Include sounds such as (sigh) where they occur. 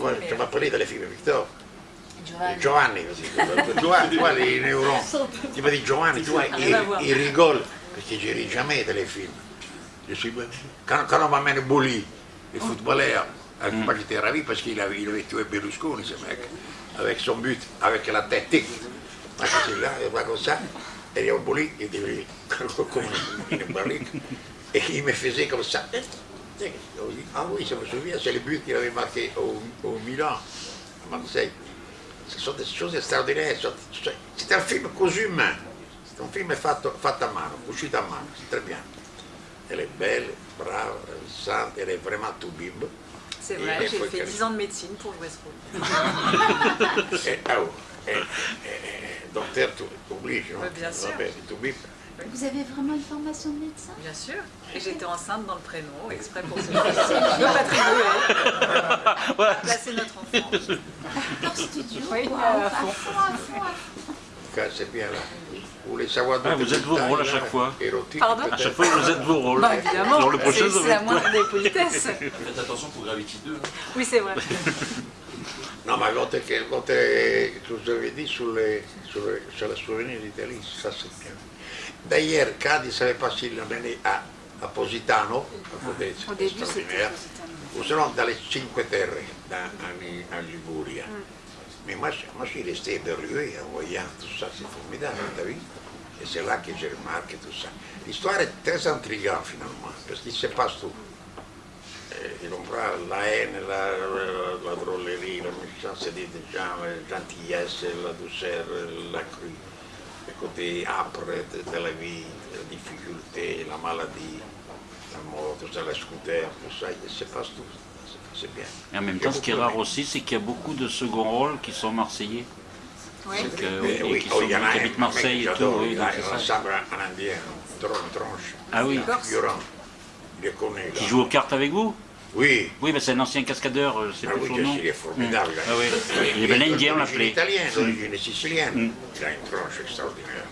come parlé delle film Victor Giovanni. Giovanni così Giovanni tu hai les neurones tipo di Giovanni tu hai il, il rigole perché giri jamais je suis quand, quand on m'amène Bouli le footballeur avec moi j'étais ravi parce qu'il avait, il avait tué Berlusconi ce mec avec son but avec la tête là e va comme ça et il y a Bouli il était comme une barrique et il me faisait comme ça ah oui je me souviens c'est le but qu'il avait marqué au, au Milan à Marseille ce sont des choses extraordinaire, c'est un film così humain, c'est un film fatto, fatto a mano, uscito a mano, c'est très bien. Elle est belle, brave, ravissante, elle est vraiment tout bimbe. C'est vrai, j'ai fait qu'elle- 10 ans de médecine pour jouer ce rôle. Ah, oh, et, et, et, docteur, tu obliges, non bien sûr. Tu bip. Vous avez vraiment une formation de médecin? Bien sûr. Et j'étais enceinte dans le prénom, exprès pour ce. (laughs) Je veux pas te rigoler. Placer notre enfant. Acteur studio Oui, quoi, à à fond. à fond, à fond. C'est bien là. Vous voulez savoir Ah, vous êtes vos rôles à là, chaque fois. érotiques, Pardon? À chaque fois, vous êtes vos rôles. Bah évidemment, Dans le prochain, c'est c'est la moindre des politesses. Faites attention pour Gravity 2. hein. Oui, c'est vrai. (laughs) Ma volte che, tu vedi sulle, sulle, sulla souvenir d'Italie, ça c'est bien. D'ailleurs, Cadiz avait passé l'année à, à Positano, a c'était extraordinaire, Positano. ou sinon dans les Cinque Terre, dans, en, en Liguria. Mais moi, je- moi, je suis resté éberlué en voyant tout ça, c'est formidable, t'as vu Et c'est là que j'ai remarqué tout ça. L'histoire est très intrigante finalement, parce qu'il se passe tout. Eh, tu comprends la haine, la, la, la drôlerie, la méchanceté des gens, la gentillesse, la douceur, la crue, le côté âpre de, de la vie, la difficulté, la maladie, la mort, tout ça, la scooter, tout ça, il se passe tout. C'est- bien. Et en même temps, ce qui est rare aussi, c'est qu'il y a beaucoup de second rôles qui sont marseillais. Oui. Mais oui, oui, qui, oh, sont, y en a qui habitent Marseille et tout. Oui, il donc a un ensemble en indien, tronche, tronche, Ah oui, Corse. figurant. Il est connu. qui joue aux cartes avec vous? Oui, Oui, mais c'est un ancien cascadeur, euh, c'est ah plus oui, son nom. il est formidable. Ah oui. Il est ben indien, on l'appelait. italienne, d'origine sicilienne. Il a une tronche extraordinaire.